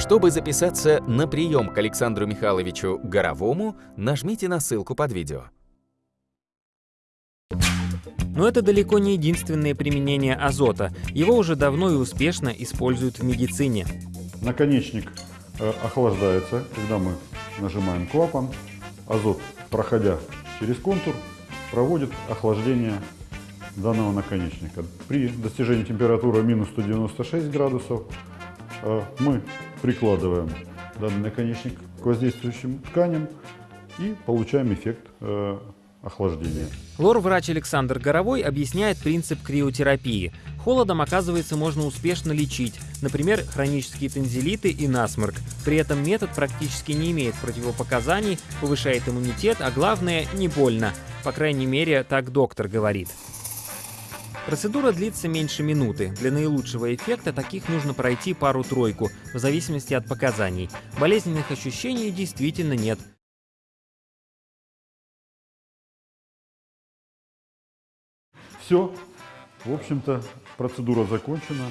Чтобы записаться на прием к Александру Михайловичу Горовому, нажмите на ссылку под видео. Но это далеко не единственное применение азота. Его уже давно и успешно используют в медицине. Наконечник э, охлаждается, когда мы нажимаем клапан. Азот, проходя через контур, проводит охлаждение данного наконечника. При достижении температуры минус 196 градусов э, мы прикладываем данный наконечник к воздействующим тканям и получаем эффект э, охлаждения. Лор-врач Александр Горовой объясняет принцип криотерапии. Холодом, оказывается, можно успешно лечить, например, хронические танзелиты и насморк. При этом метод практически не имеет противопоказаний, повышает иммунитет, а главное, не больно. По крайней мере, так доктор говорит. Процедура длится меньше минуты. Для наилучшего эффекта таких нужно пройти пару-тройку, в зависимости от показаний. Болезненных ощущений действительно нет. Все, в общем-то, процедура закончена.